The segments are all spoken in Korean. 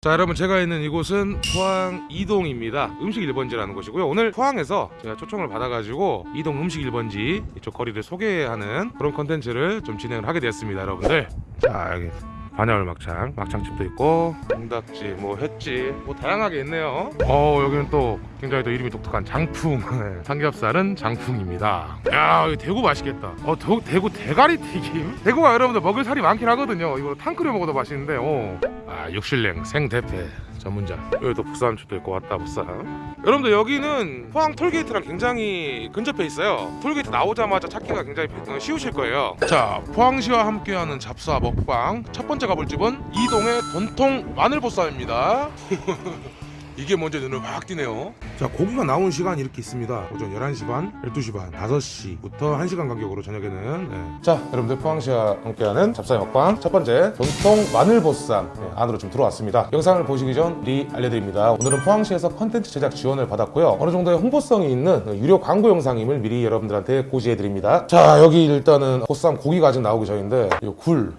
자 여러분 제가 있는 이곳은 포항 이동입니다. 음식 1번지라는 곳이고요. 오늘 포항에서 제가 초청을 받아가지고 이동 음식 1번지 이쪽 거리를 소개하는 그런 컨텐츠를 좀 진행을 하게 되었습니다 여러분들. 자 여기 반야울 막창 막창집도 있고. 동닭집 뭐 횟집 뭐 다양하게 있네요. 어 여기는 또 굉장히 또 이름이 독특한 장풍. 네, 삼겹살은 장풍입니다. 야 여기 대구 맛있겠다. 어 대, 대구 대가리 튀김? 대구가 여러분들 먹을 살이 많긴 하거든요. 이거 탕 끓여 먹어도 맛있는데 어. 아 육실냉 생대패 전문점. 여기 또 부산초도 있고 왔다 부산. 여러분들 여기는 포항 톨게이트랑 굉장히 근접해 있어요. 톨게이트 나오자마자 찾기가 굉장히 쉬우실 거예요. 자 포항시와 함께하는 잡사 먹방. 첫 번째 가볼 집은 이동의 전통 마늘보쌈입니다 이게 먼저 눈을 확 띄네요. 자 고기가 나온 시간이 이렇게 있습니다. 오전 11시 반, 12시 반, 5시부터 1시간 간격으로 저녁에는 네. 자 여러분들 포항시와 함께하는 잡사의 먹방. 첫 번째 전통 마늘보쌈. 네, 안으로 좀 들어왔습니다. 영상을 보시기 전 미리 알려드립니다. 오늘은 포항시에서 컨텐츠 제작 지원을 받았고요. 어느 정도의 홍보성이 있는 유료 광고 영상임을 미리 여러분들한테 고지해드립니다. 자 여기 일단은 보쌈 고기가 아직 나오기 전인데 이굴.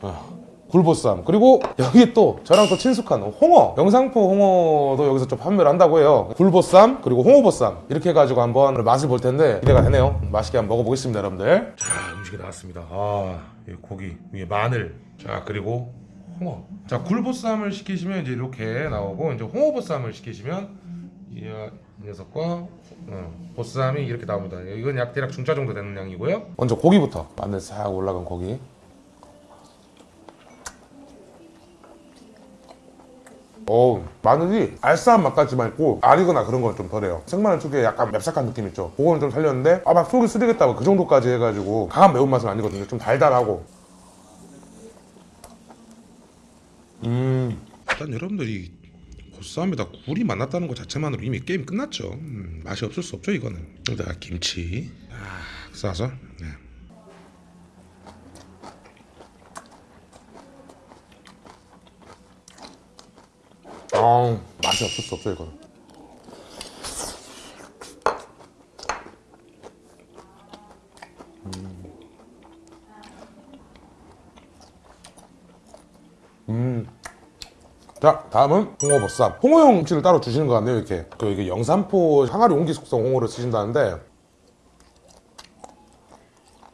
아. 굴보쌈. 그리고 여기 또 저랑 또 친숙한 홍어. 영상포 홍어도 여기서 좀 판매를 한다고 해요. 굴보쌈 그리고 홍어보쌈. 이렇게 해가지고 한번 맛을 볼 텐데 기대가 되네요. 맛있게 한번 먹어보겠습니다 여러분들. 자 음식이 나왔습니다. 아 고기 위에 마늘. 자 그리고 홍어. 자 굴보쌈을 시키시면 이제 이렇게 나오고 이제 홍어보쌈을 시키시면 이, 이 녀석과 어, 보쌈이 이렇게 나옵니다. 이건 약 대략 중짜 정도 되는 양이고요. 먼저 고기부터. 마늘 싹 올라간 고기 어 마늘이 알싸한 맛까지만 있고 알이거나 그런 건 좀 덜해요. 생마늘 특유의 약간 맵싹한 느낌 있죠? 그거는 좀 살렸는데 아 막 속이 쓰리겠다고 그 정도까지 해가지고 강한 매운맛은 아니거든요. 좀 달달하고. 음. 일단 여러분들이 보쌈에다 굴이 만났다는 것 자체만으로 이미 게임 끝났죠? 음, 맛이 없을 수 없죠 이거는. 여기다가 김치. 아, 싸서. 네. 아 맛이 없을 수 없어 이거는. 음. 자 다음은 홍어보쌈. 홍어용 김치를 따로 주시는 것 같네요 이렇게. 그 이게 영산포 항아리 옹기 숙성 홍어를 쓰신다는데.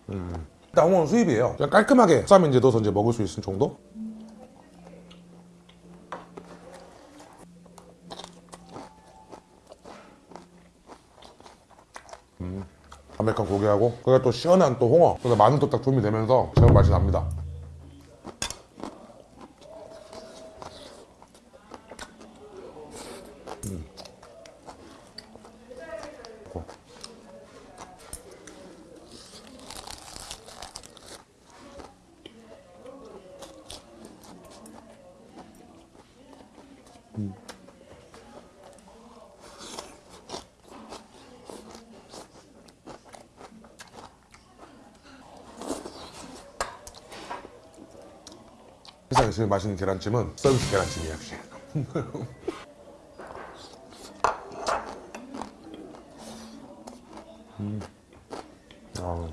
음. 일단 홍어는 수입이에요. 그냥 깔끔하게 이제 넣어서 이제 먹을 수 있을 정도 고기하고 그게 또 시원한 또 홍어. 그래서 마늘 도 딱 조미되면서 제법 맛이 납니다 세상에 제일 맛있는 계란찜은 서비스 계란찜이야 음. 아,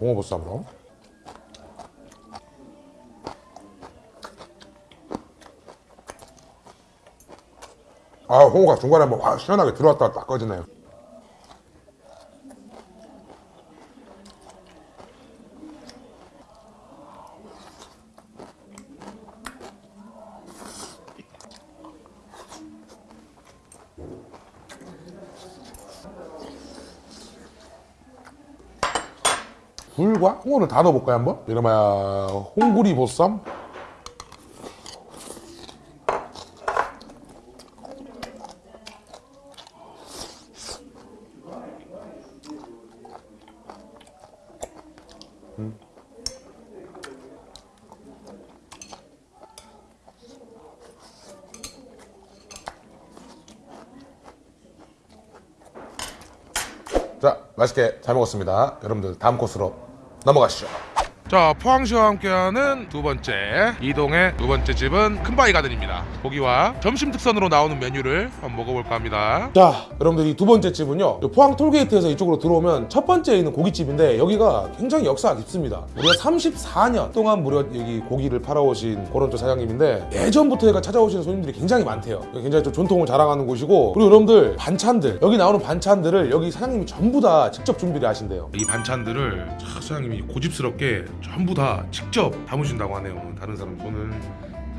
홍어보쌈으로 아 홍어가 중간에 확 시원하게 들어왔다가 딱 꺼지네요 굴과 홍어를 다 넣어볼까요 한번? 이러면 홍구리 보쌈 음. 자 맛있게 잘 먹었습니다 여러분들 다음 코스로 넘어가시죠. 자 포항시와 함께하는 두 번째 이동의 두 번째 집은 큰바위 가든입니다 고기와 점심 특선으로 나오는 메뉴를 한번 먹어볼까 합니다. 자, 여러분들 이 두 번째 집은요. 이 포항 톨게이트에서 이쪽으로 들어오면 첫 번째에 있는 고깃집인데 여기가 굉장히 역사가 깊습니다. 우리가 34년 동안 무려 여기 고기를 팔아오신 그런 또 사장님인데 예전부터 얘가 찾아오시는 손님들이 굉장히 많대요. 굉장히 좀 전통을 자랑하는 곳이고 그리고 여러분들 반찬들 여기 나오는 반찬들을 여기 사장님이 전부 다 직접 준비를 하신대요. 이 반찬들을 차 사장님이 고집스럽게 전부 다 직접 담으신다고 하네요. 다른 사람 손을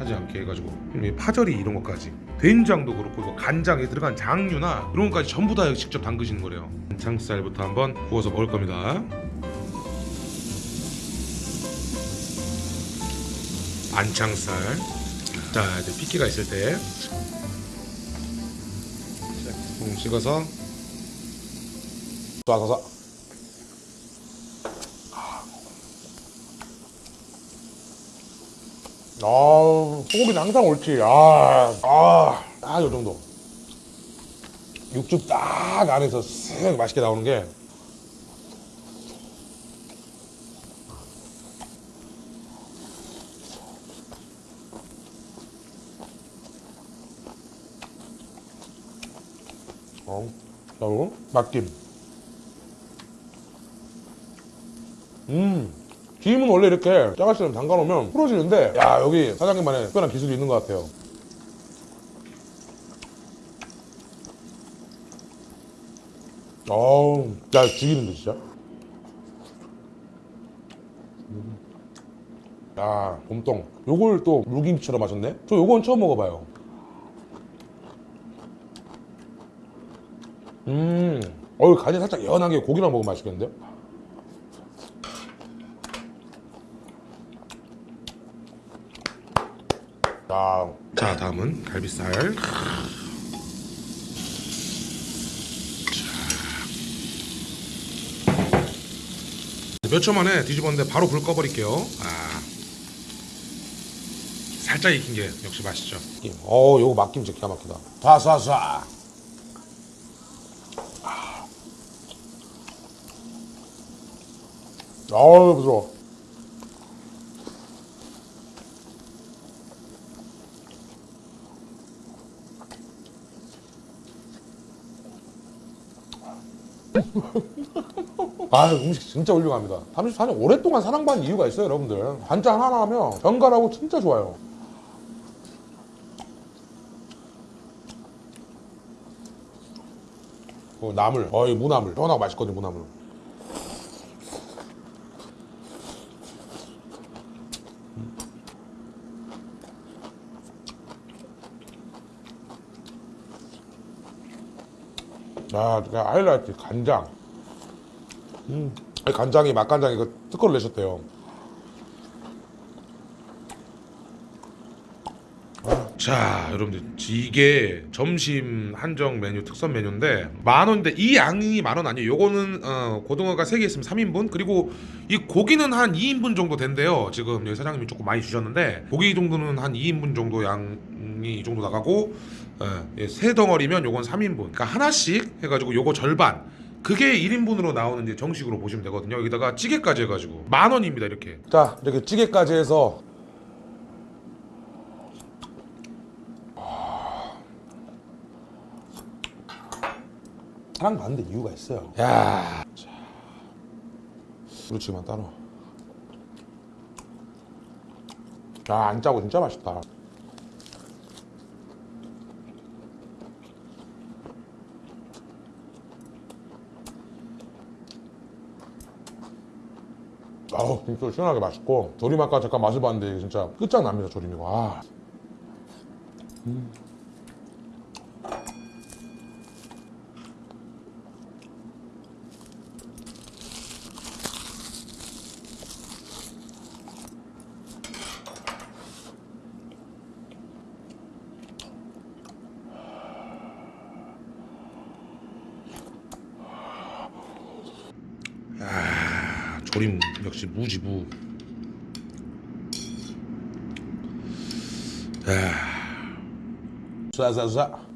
하지 않게 해가지고 이 파절이 이런 것까지 된장도 그렇고 간장에 들어간 장류나 이런 것까지 전부 다 직접 담그시는 거래요. 간장살부터 한번 구워서 먹을 겁니다. 안창살. 자 이제 피키가 있을 때. 자, 좀 찍어서 쏴서서 아, 소고기는 항상 옳지. 아, 아, 아, 요 정도. 육즙 딱 안에서 쓱 맛있게 나오는 게. 어, 자, 맛김. 음. 김은 원래 이렇게 짜갈처럼 담가놓으면 풀어지는데 야 여기 사장님만의 특별한 기술이 있는 것 같아요. 어우 야 죽이는데 진짜? 음. 야 봄동 요걸 또 물김치처럼 하셨네? 저 요건 처음 먹어봐요. 음 어우 간이 살짝 연하게 고기랑 먹으면 맛있겠는데 야자 다음은 갈비살 몇 초 만에 뒤집었는데 바로 불 꺼버릴게요 아 살짝 익힌 게 역시 맛있죠 김. 어, 요거 막김 진짜 기가 막히다. 쏴쏴쏴. 어우, 부드러워. 아, 음식 진짜 훌륭합니다. 34년 오랫동안 사랑받는 이유가 있어요, 여러분들. 반찬 하나 하면 견과하고 진짜 좋아요. 어, 나물, 어이 무나물, 떠나고 맛있거든 무나물. 아, 그 하이라이트 간장. 음, 간장이 맛간장이 그 특허를 내셨대요. 자 여러분들 이게 점심 한정 메뉴 특선 메뉴인데 만 원인데 이 양이 만원 아니에요 요거는 어, 고등어가 3개 있으면 3인분 그리고 이 고기는 한 2인분 정도 된대요 지금 여기 사장님이 조금 많이 주셨는데 고기 정도는 한 2인분 정도 양이 이 정도 나가고 예, 세 덩어리면 요건 3인분 그러니까 하나씩 해가지고 요거 절반 그게 1인분으로 나오는 이제 정식으로 보시면 되거든요 여기다가 찌개까지 해가지고 만 원입니다 이렇게 자, 이렇게 찌개까지 해서 사랑받는 데 이유가 있어요. 야, 자. 그렇지만 따로. 야, 안 짜고 진짜 맛있다. 아우 진짜 시원하게 맛있고 조림 아까 잠깐 맛을 봤는데 진짜 끝장납니다 조림이. 와 조림 역시 무지무 쏴쏴쏴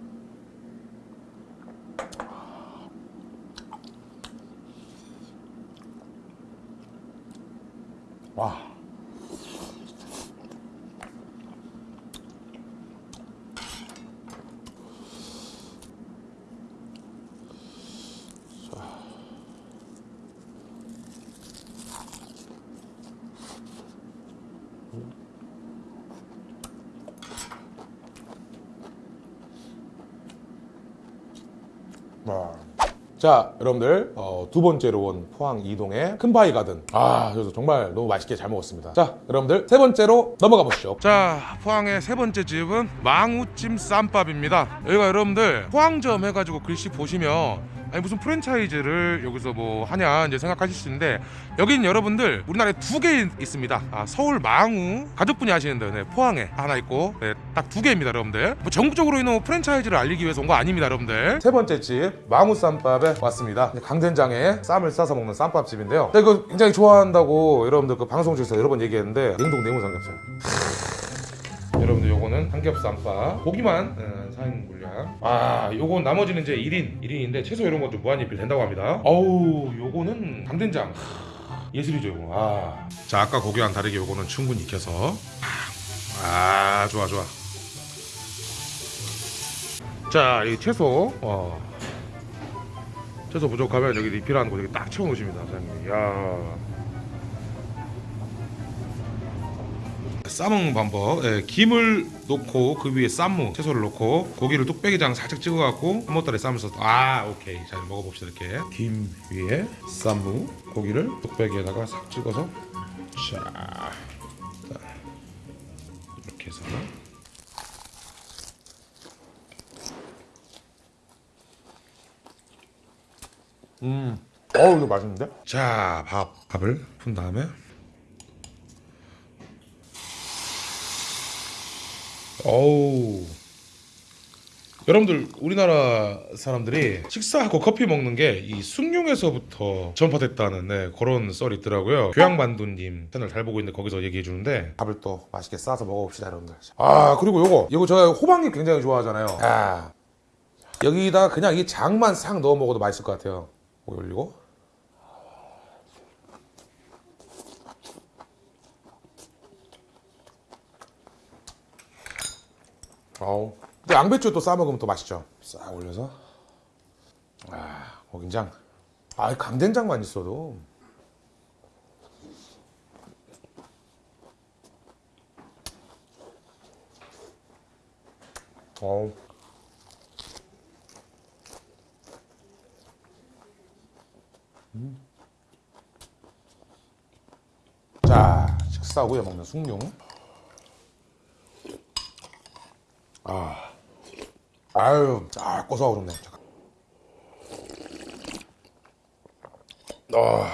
자, 여러분들 어, 두 번째로 온 포항 이동의 큰바위 가든. 아, 그래서 정말 너무 맛있게 잘 먹었습니다. 자, 여러분들 세 번째로 넘어가 보시죠. 자 포항의 세 번째 집은 망우찜 쌈밥입니다 여기가 여러분들 포항점 해가지고 글씨 보시면 아니 무슨 프랜차이즈를 여기서 뭐 하냐 이제 생각하실 수 있는데 여기는 여러분들 우리나라에 두 개 있습니다 아, 서울 망우 가족분이 하시는데 네, 포항에 하나 있고 네, 딱두 개입니다 여러분들 뭐 전국적으로 있는 프랜차이즈를 알리기 위해서 온 거 아닙니다 여러분들 세 번째 집 망우 쌈밥에 왔습니다. 강된장에 쌈을 싸서 먹는 쌈밥집인데요. 제가 이거 굉장히 좋아한다고 여러분들 그 방송 중에서 여러 번 얘기했는데 냉동 내무 삼겹살. 여러분들 요거는 삼겹쌈밥 고기만 음, 4인 분량. 아 요건 나머지는 이제 1인 1인인데 채소 이런 거좀 무한리필 된다고 합니다. 어우 요거는 강된장. 하, 예술이죠 요거. 아. 자 아까 고기와는 다르게 요거는 충분히 익혀서. 아 좋아 좋아. 자 이 채소. 어. 채소 부족하면 여기 리필하는 거 여기 딱 채워 놓으십니다 사장님. 야 싸먹는 방법. 예, 김을 놓고 그 위에 쌈무 채소를 놓고 고기를 뚝배기장 살짝 찍어갖고 한모따리 싸면서 아 오케이. 자 먹어봅시다 이렇게. 김 위에 쌈무 고기를 뚝배기에다가 싹 찍어서 자, 자 이렇게 해서. 음, 어우 이거 맛있는데? 자, 밥 밥을 푼 다음에 어우. 여러분들 우리나라 사람들이 식사하고 커피 먹는 게 이 숭늉에서부터 전파됐다는 네, 그런 썰이 있더라고요. 교양만두님 채널 잘 보고 있는데 거기서 얘기해 주는데. 밥을 또 맛있게 싸서 먹어봅시다 여러분들. 아 그리고 요거 이거 제가 호박잎 굉장히 좋아하잖아요. 아. 여기다 그냥 이 장만 싹 넣어 먹어도 맛있을 것 같아요. 올리고 아우. 근데 양배추 또 싸 먹으면 또 맛있죠. 싹 올려서. 아, 고긴장. 아, 강된장만 있어도. 어우. 음. 자, 식사 후에 먹는 숭늉. 아유, 아, 고소하고 그렇네. 잠깐. 아.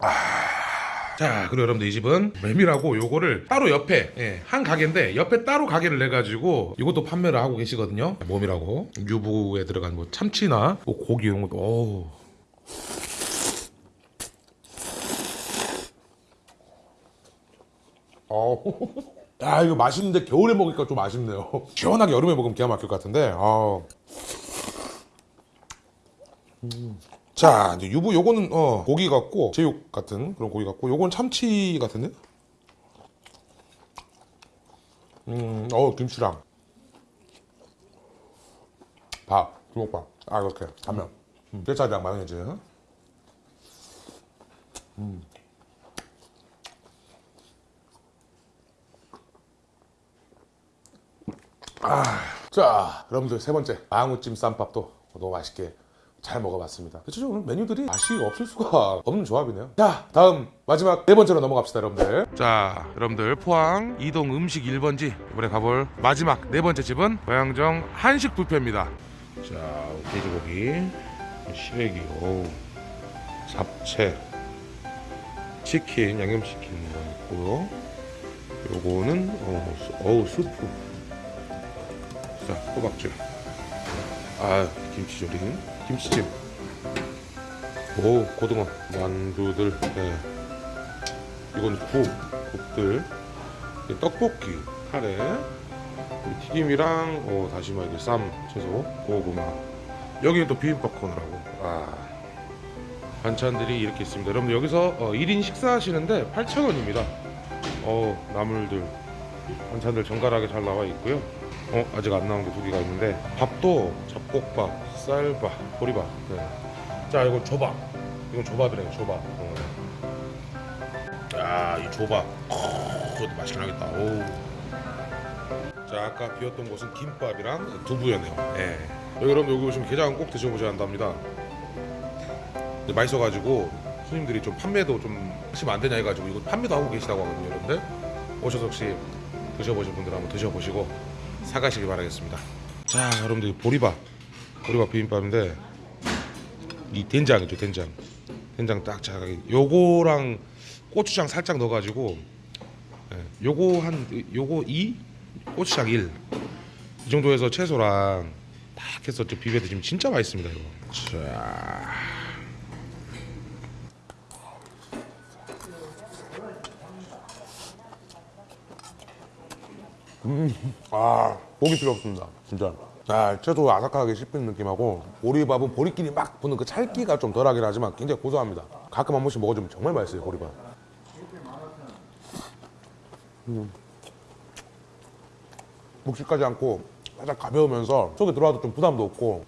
아. 자, 그리고 여러분들 이 집은 메밀하고 요거를 따로 옆에 예, 한 가게인데 옆에 따로 가게를 내 가지고 이것도 판매를 하고 계시거든요. 몸이라고 유부에 들어간 뭐 참치나 뭐 고기 이런 것도 어우. 어우. 아 이거 맛있는데 겨울에 먹으니까 좀 아쉽네요. 시원하게 여름에 먹으면 기가 막힐 것 같은데. 아. 음. 자 이제 유부 요거는 어 고기 같고 제육 같은 그런 고기 같고 요건 참치 같은데. 음어 김치랑 밥 주먹밥 아 이렇게 하면 음, 뼈살이랑 마요네즈. 자, 여러분들 세 번째 앙우찜 쌈밥도 너무 맛있게 잘 먹어봤습니다. 대체적으로 메뉴들이 맛이 없을 수가 없는 조합이네요. 자, 다음 마지막 네 번째로 넘어갑시다, 여러분들. 자 여러분들 포항 이동 음식 1번지 이번에 가볼 마지막 네 번째 집은 고양정 한식 뷔페입니다 자 돼지고기 시래기 어우 잡채 치킨 양념치킨 있고요 요거는 어, 수- 어우 수프 자 호박죽 아 김치조림 김치찜 오 고등어 만두들 네. 이건 국, 국들, 이 떡볶이, 카레, 이 튀김이랑 어, 다시마 이게 쌈, 채소, 고구마. 여기는 또 비빔밥 코너라고. 아 반찬들이 이렇게 있습니다. 여러분들 여기서 어, 1인 식사하시는데 8,000원입니다. 어 나물들, 반찬들 정갈하게 잘 나와 있고요. 어 아직 안 나온 게 두 개가 있는데 밥도 잡곡밥, 쌀밥, 보리밥. 네. 자 이건 조밥. 이건 조밥이래요. 조밥. 어. 야, 이 조밥. 어, 그것도 맛있긴 하겠다. 오. 자, 자 아까 비웠던 곳은 김밥이랑 두부였네요. 예. 여기 여러분 여기 오시면 게장 꼭 드셔보셔야 한답니다. 근데 맛있어가지고 손님들이 좀 판매도 좀 하시면 안 되냐 해가지고 이거 판매도 하고 계시다고 하거든요, 여러분들. 오셔서 혹시 드셔보실 분들 한번 드셔보시고 사가시길 바라겠습니다. 자, 여러분들 이 보리밥, 보리밥 비빔밥인데 이 된장이죠, 된장. 된장 딱 자기 요거랑 고추장 살짝 넣어가지고 예, 요거 한 요거 2 고추장 1 이 정도에서 채소랑 딱 해서 좀 비벼 드시면 진짜 맛있습니다 이거. 자 아 고기 필요 없습니다 진짜 아 채소 아삭하게 씹히는 느낌하고 보리밥은 보리끼리 막 붙는 그 찰기가 좀 덜하긴 하지만 굉장히 고소합니다 가끔 한 번씩 먹어주면 정말 맛있어요 보리밥 음. 묵직하지 않고 살짝 가벼우면서 속에 들어와도 좀 부담도 없고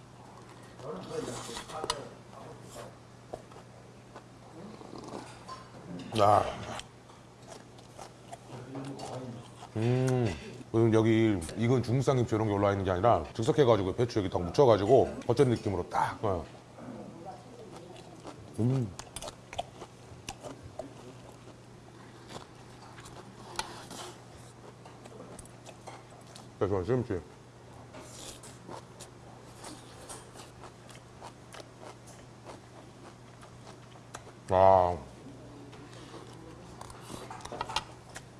아. 음. 여기 익은 중국산 김치 이런 게 올라와 있는 게 아니라 즉석해가지고 배추 여기 딱 묻혀가지고 겉전 느낌으로 딱. 어. 음. 그래서 김치. 아.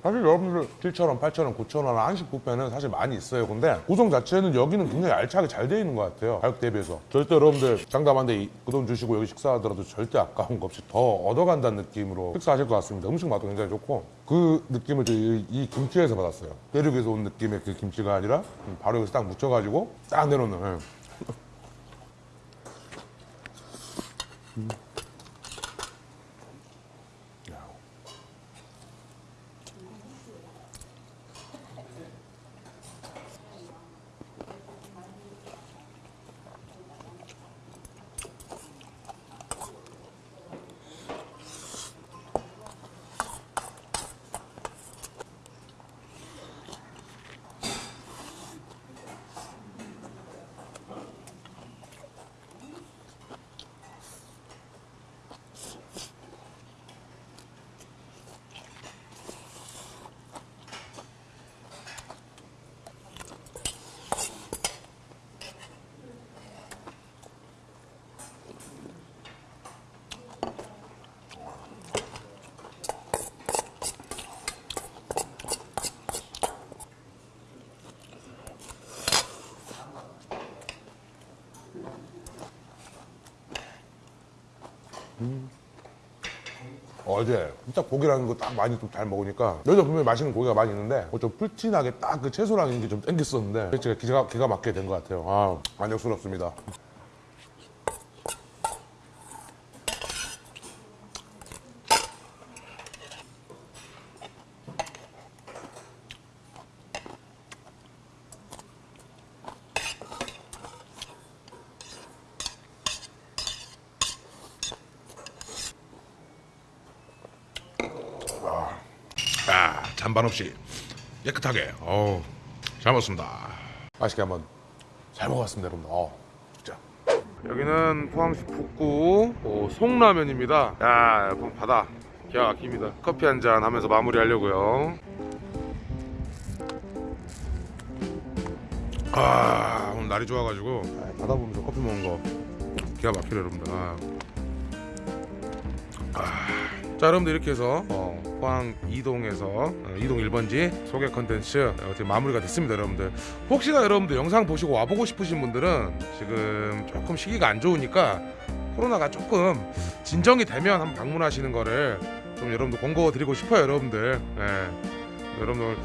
사실 여러분들 7,000원, 8,000원, 9,000원 한식 뷔페는 사실 많이 있어요. 근데 구성 자체는 여기는 굉장히 알차게 잘 되어 있는 것 같아요. 가격 대비해서. 절대 여러분들 장담한데 그 돈 주시고 여기 식사하더라도 절대 아까운 거 없이 더 얻어간다는 느낌으로 식사하실 것 같습니다. 음식 맛도 굉장히 좋고 그 느낌을 저 이, 이 김치에서 받았어요. 대륙에서 온 느낌의 그 김치가 아니라 바로 여기서 딱 묻혀가지고 딱 내놓는. 예. 음. 어제 진짜 고기라는 거 딱 많이 좀 잘 먹으니까 여기서 분명히 맛있는 고기가 많이 있는데 그좀 풀진하게 딱 그 채소랑 이게 좀 땡겼었는데 제가 기가, 기가 막히게 된 것 같아요 아 만족스럽습니다 아, 잔반 없이 깨끗하게. 어우 잘 먹었습니다. 맛있게 한번 잘 먹었습니다 여러분들. 어, 여기는 포항시 북구 어, 송라면입니다. 야 여러분 바다. 기가 막힙니다. 커피 한 잔 하면서 마무리 하려고요. 아 오늘 날이 좋아가지고. 아, 바다 보면서 커피 먹는 거 기가 막히네 여러분들. 아. 아. 자 여러분들 이렇게 해서 어, 포항 이동에서 어, 이동 1번지 소개 컨텐츠 어, 어떻게 마무리가 됐습니다 여러분들. 혹시나 여러분들 영상 보시고 와보고 싶으신 분들은 지금 조금 시기가 안 좋으니까 코로나가 조금 진정이 되면 한번 방문하시는 거를 좀 여러분들 권고 드리고 싶어요 여러분들. 예. 여러분들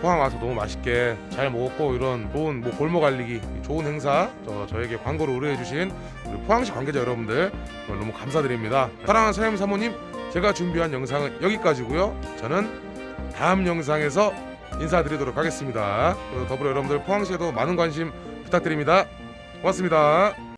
포항 와서 너무 맛있게 잘 먹었고 이런 좋은 뭐 골목 알리기 좋은 행사 저, 저에게 광고를 의뢰해 주신 우리 포항시 관계자 여러분들 너무 감사드립니다. 사랑하는 사장님 사모님 제가 준비한 영상은 여기까지고요. 저는 다음 영상에서 인사드리도록 하겠습니다. 더불어 여러분들 포항시에도 많은 관심 부탁드립니다. 고맙습니다